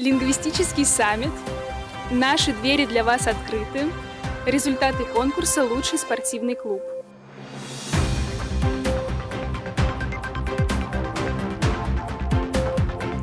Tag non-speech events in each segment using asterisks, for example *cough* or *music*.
Лингвистический саммит. Наши двери для вас открыты. Результаты конкурса «Лучший спортивный клуб».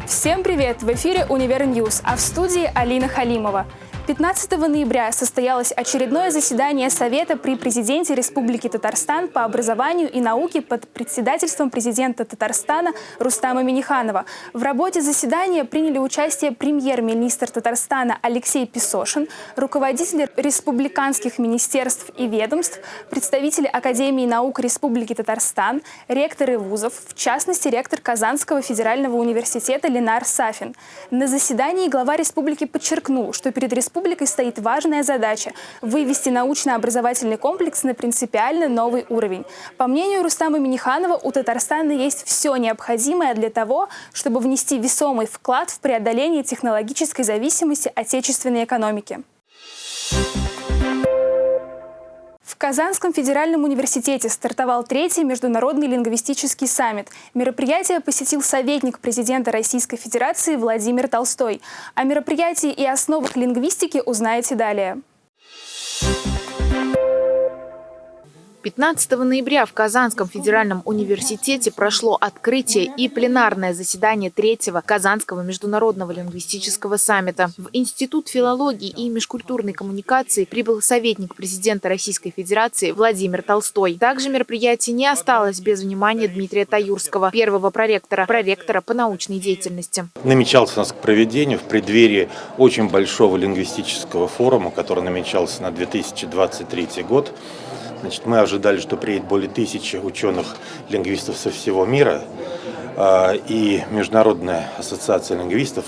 Всем привет! В эфире «Univer News», а в студии Алина Халимова. 15 ноября состоялось очередное заседание Совета при президенте Республики Татарстан по образованию и науке под председательством президента Татарстана Рустама Миниханова. В работе заседания приняли участие премьер-министр Татарстана Алексей Песошин, руководители республиканских министерств и ведомств, представители Академии наук Республики Татарстан, ректоры вузов, в частности, ректор Казанского федерального университета Ленар Сафин. На заседании глава республики подчеркнул, что перед республикой республикой стоит важная задача – вывести научно-образовательный комплекс на принципиально новый уровень. По мнению Рустама Миниханова, у Татарстана есть все необходимое для того, чтобы внести весомый вклад в преодоление технологической зависимости отечественной экономики. В Казанском федеральном университете стартовал третий международный лингвистический саммит. Мероприятие посетил советник президента Российской Федерации Владимир Толстой. О мероприятии и основах лингвистики узнаете далее. 15 ноября в Казанском федеральном университете прошло открытие и пленарное заседание третьего Казанского международного лингвистического саммита. В Институт филологии и межкультурной коммуникации прибыл советник президента Российской Федерации Владимир Толстой. Также мероприятие не осталось без внимания Дмитрия Таюрского, первого проректора, проректора по научной деятельности. Намечался у нас к проведению в преддверии очень большого лингвистического форума, который намечался на 2023 год. Значит, мы ожидали, что приедет более тысячи ученых-лингвистов со всего мира. А, и Международная ассоциация лингвистов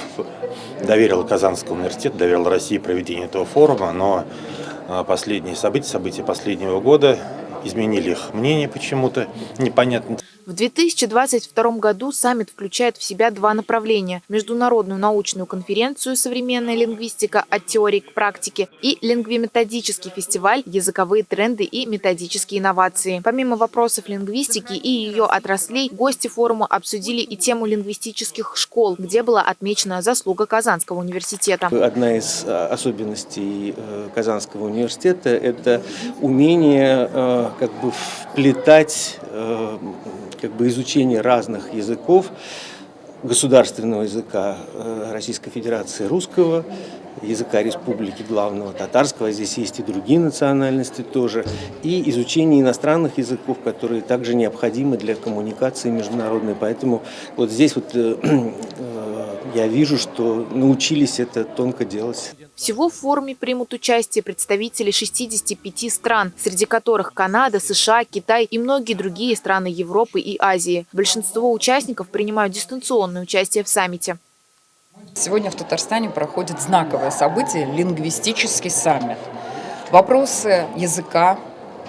доверила Казанскому университету, доверила России проведение этого форума, но а, последние события, события последнего года изменили их мнение почему-то, непонятно. В 2022 году саммит включает в себя два направления – международную научную конференцию «Современная лингвистика. От теории к практике» и лингвиметодический фестиваль «Языковые тренды и методические инновации». Помимо вопросов лингвистики и ее отраслей, гости форума обсудили и тему лингвистических школ, где была отмечена заслуга Казанского университета. Одна из а, особенностей э, Казанского университета – это умение э, как бы вплетать э, как бы изучение разных языков, государственного языка э, Российской Федерации русского, языка республики главного татарского, здесь есть и другие национальности тоже, и изучение иностранных языков, которые также необходимы для коммуникации международной. Поэтому вот здесь вот э, *clears throat* я вижу, что научились это тонко делать. Всего в форуме примут участие представители 65 стран, среди которых Канада, США, Китай и многие другие страны Европы и Азии. Большинство участников принимают дистанционное участие в саммите. Сегодня в Татарстане проходит знаковое событие – лингвистический саммит. Вопросы языка,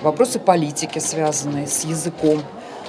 вопросы политики, связанные с языком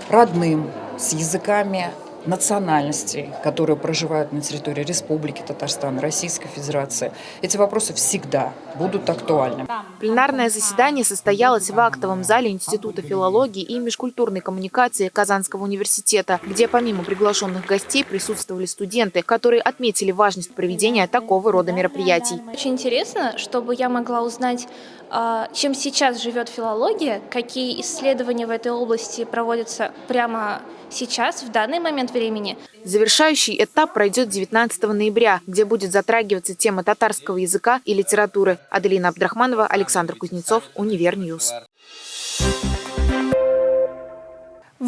родным, с языками национальностей, которые проживают на территории Республики Татарстан, Российской Федерации, эти вопросы всегда будут актуальны. Пленарное заседание состоялось в актовом зале Института филологии и межкультурной коммуникации Казанского университета, где помимо приглашенных гостей присутствовали студенты, которые отметили важность проведения такого рода мероприятий. Очень интересно, чтобы я могла узнать, а, чем сейчас живет филология, какие исследования в этой области проводятся прямо сейчас, в данный момент времени. Завершающий этап пройдет 19 ноября, где будет затрагиваться тема татарского языка и литературы. Аделина Абдрахманова, Александр Кузнецов, Univer News.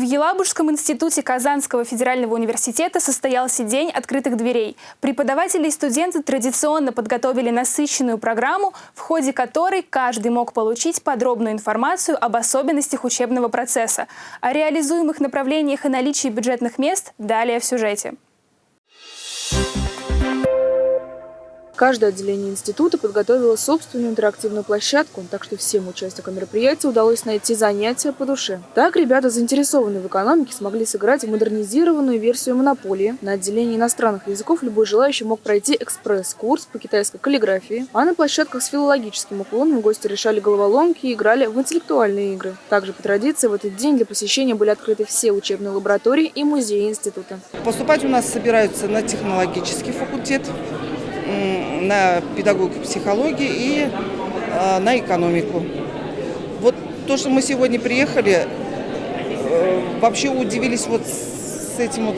Елабужском институте Казанского федерального университета состоялся День открытых дверей. Преподаватели и студенты традиционно подготовили насыщенную программу, в ходе которой каждый мог получить подробную информацию об особенностях учебного процесса. О реализуемых направлениях и наличии бюджетных мест далее в сюжете. Каждое отделение института подготовило собственную интерактивную площадку, так что всем участникам мероприятия удалось найти занятия по душе. Так ребята, заинтересованные в экономике, смогли сыграть в модернизированную версию монополии. На отделении иностранных языков любой желающий мог пройти экспресс-курс по китайской каллиграфии, а на площадках с филологическим уклоном гости решали головоломки и играли в интеллектуальные игры. Также по традиции в этот день для посещения были открыты все учебные лаборатории и музеи института. Поступать у нас собираются на технологический факультет, на педагогику психологии и э, на экономику. Вот то, что мы сегодня приехали, э, вообще удивились вот с этим вот,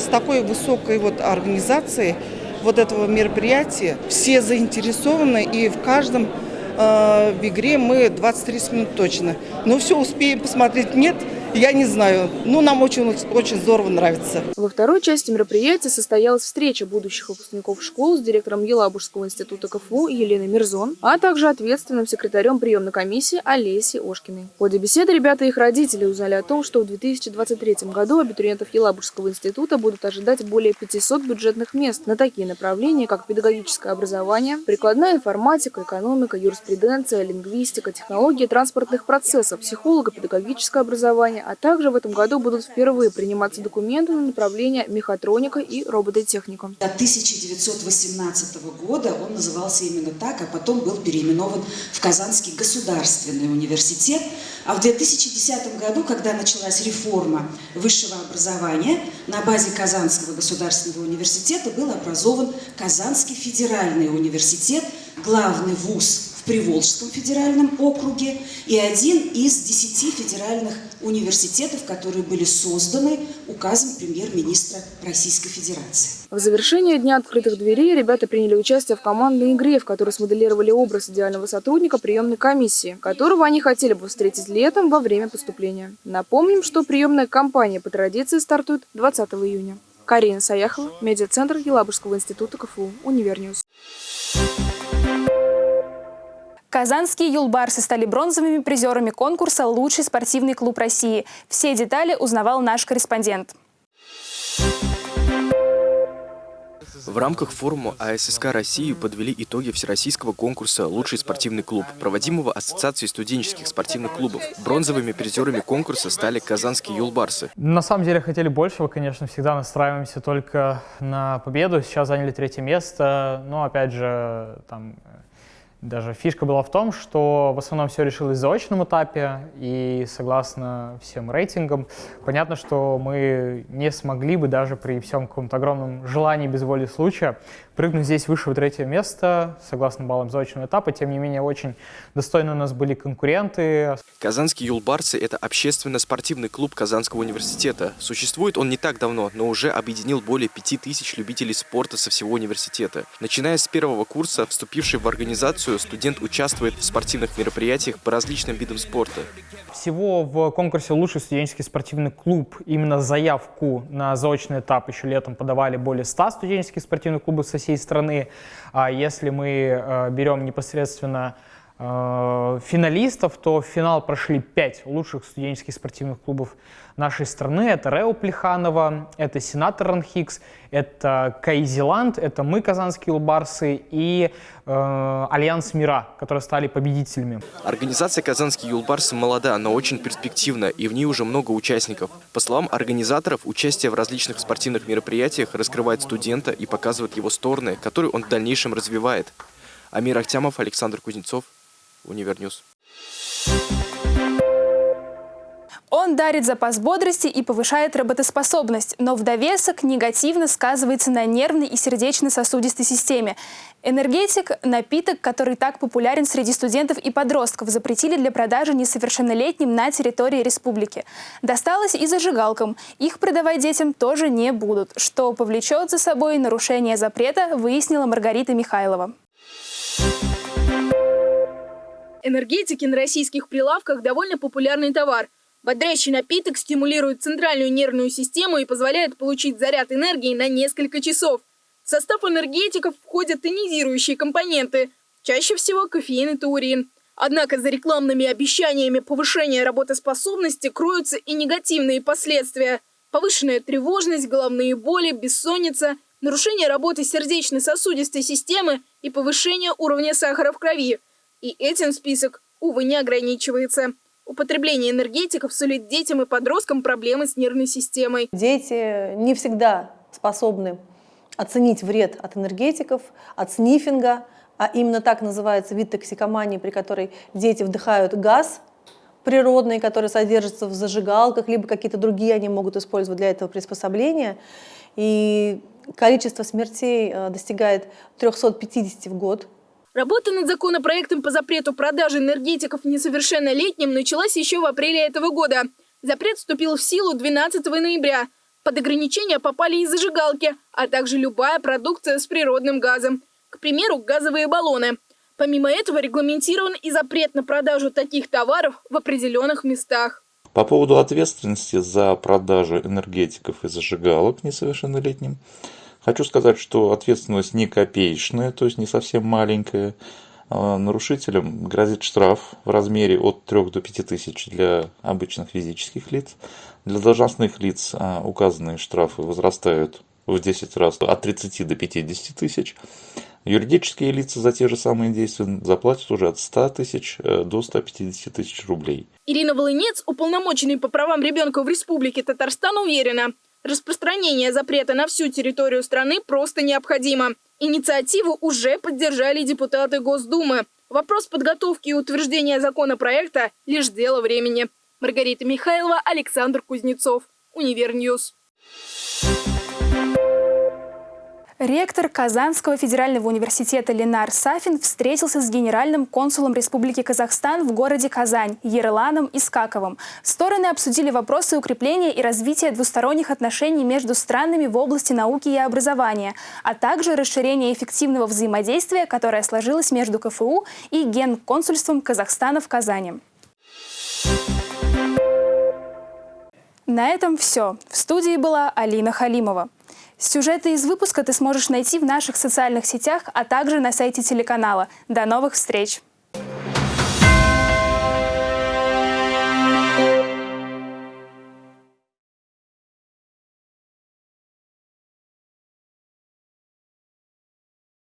с такой высокой вот организацией вот этого мероприятия. Все заинтересованы и в каждом э, в игре мы 20-30 минут точно. Но все успеем посмотреть, нет – я не знаю. Ну, нам очень, очень здорово нравится. Во второй части мероприятия состоялась встреча будущих выпускников школ с директором Елабужского института КФУ Еленой Мирзон, а также ответственным секретарем приемной комиссии Олесей Ошкиной. В ходе беседы ребята и их родители узнали о том, что в 2023 году абитуриентов Елабужского института будут ожидать более 500 бюджетных мест на такие направления, как педагогическое образование, прикладная информатика, экономика, юриспруденция, лингвистика, технологии транспортных процессов, психолого-педагогическое образование, образования, а также в этом году будут впервые приниматься документы на направление мехатроника и робототехника. До 1918 года он назывался именно так, а потом был переименован в Казанский государственный университет. А в 2010 году, когда началась реформа высшего образования, на базе Казанского государственного университета был образован Казанский федеральный университет, главный вуз в Приволжском федеральном округе и один из десяти федеральных университетов, которые были созданы указом премьер-министра Российской Федерации. В завершение Дня открытых дверей ребята приняли участие в командной игре, в которой смоделировали образ идеального сотрудника приемной комиссии, которого они хотели бы встретить летом во время поступления. Напомним, что приемная кампания по традиции стартует 20 июня. Карина Саяхова, медиацентр Елабужского института КФУ, Univer News. Казанские юлбарсы стали бронзовыми призерами конкурса «Лучший спортивный клуб России». Все детали узнавал наш корреспондент. В рамках форума АССК России подвели итоги всероссийского конкурса «Лучший спортивный клуб», проводимого Ассоциацией студенческих спортивных клубов. Бронзовыми призерами конкурса стали казанские юлбарсы. На самом деле хотели большего, конечно, всегда настраиваемся только на победу. Сейчас заняли третье место, но опять же, там даже фишка была в том, что в основном все решилось в заочном этапе, и согласно всем рейтингам, понятно, что мы не смогли бы даже при всем каком-то огромном желании без воли случая прыгнуть здесь выше в третье место, согласно баллам заочного этапа. Тем не менее, очень достойны у нас были конкуренты. Казанские юлбарцы – это общественно-спортивный клуб Казанского университета. Существует он не так давно, но уже объединил более пяти тысяч любителей спорта со всего университета. Начиная с первого курса, вступивший в организацию, студент участвует в спортивных мероприятиях по различным видам спорта. Всего в конкурсе «Лучший студенческий спортивный клуб» именно заявку на заочный этап еще летом подавали более 100 студенческих спортивных клубов со всей страны. А если мы э, берем непосредственно финалистов, то в финал прошли пять лучших студенческих спортивных клубов нашей страны. Это РЭУ Плеханова, это Сенатор РАНХиГС, это КАИ Зилант, это мы, казанские юлбарсы, и э, Альянс МИРЭА, которые стали победителями. Организация «Казанские юлбарсы» молода, но очень перспективна, и в ней уже много участников. По словам организаторов, участие в различных спортивных мероприятиях раскрывает студента и показывает его стороны, которые он в дальнейшем развивает. Амир Ахтямов, Александр Кузнецов, Univer News. Он дарит запас бодрости и повышает работоспособность, но в довесок негативно сказывается на нервной и сердечно-сосудистой системе. Энергетик – напиток, который так популярен среди студентов и подростков, запретили для продажи несовершеннолетним на территории республики. Досталось и зажигалкам. Их продавать детям тоже не будут, что повлечет за собой нарушение запрета, выяснила Маргарита Михайлова. Энергетики на российских прилавках – довольно популярный товар – Бодрящий напиток стимулирует центральную нервную систему и позволяет получить заряд энергии на несколько часов. В состав энергетиков входят тонизирующие компоненты, чаще всего кофеин и таурин. Однако за рекламными обещаниями повышения работоспособности кроются и негативные последствия. Повышенная тревожность, головные боли, бессонница, нарушение работы сердечно-сосудистой системы и повышение уровня сахара в крови. И этим список, увы, не ограничивается. Употребление энергетиков сулит детям и подросткам проблемы с нервной системой. Дети не всегда способны оценить вред от энергетиков, от снифинга, а именно так называется вид токсикомании, при которой дети вдыхают газ природный, который содержится в зажигалках, либо какие-то другие они могут использовать для этого приспособления. И количество смертей э, достигает 350 в год. Работа над законопроектом по запрету продажи энергетиков несовершеннолетним началась еще в апреле этого года. Запрет вступил в силу 12 ноября. Под ограничения попали и зажигалки, а также любая продукция с природным газом. К примеру, газовые баллоны. Помимо этого регламентирован и запрет на продажу таких товаров в определенных местах. По поводу ответственности за продажу энергетиков и зажигалок несовершеннолетним, хочу сказать, что ответственность не копеечная, то есть не совсем маленькая. А, нарушителям грозит штраф в размере от 3 до 5 тысяч для обычных физических лиц. Для должностных лиц а, указанные штрафы возрастают в 10 раз от 30 до 50 тысяч. Юридические лица за те же самые действия заплатят уже от 100 тысяч э, до 150 тысяч рублей. Ирина Волынец, уполномоченный по правам ребенка в Республике Татарстан, уверена, распространение запрета на всю территорию страны просто необходимо. Инициативу уже поддержали депутаты Госдумы. Вопрос подготовки и утверждения законопроекта – лишь дело времени. Маргарита Михайлова, Александр Кузнецов. Univer News. Ректор Казанского федерального университета Ленар Сафин встретился с генеральным консулом Республики Казахстан в городе Казань Ерланом Искаковым. Стороны обсудили вопросы укрепления и развития двусторонних отношений между странами в области науки и образования, а также расширения эффективного взаимодействия, которое сложилось между КФУ и Генконсульством Казахстана в Казани. На этом все. В студии была Алина Халимова. Сюжеты из выпуска ты сможешь найти в наших социальных сетях, а также на сайте телеканала. До новых встреч!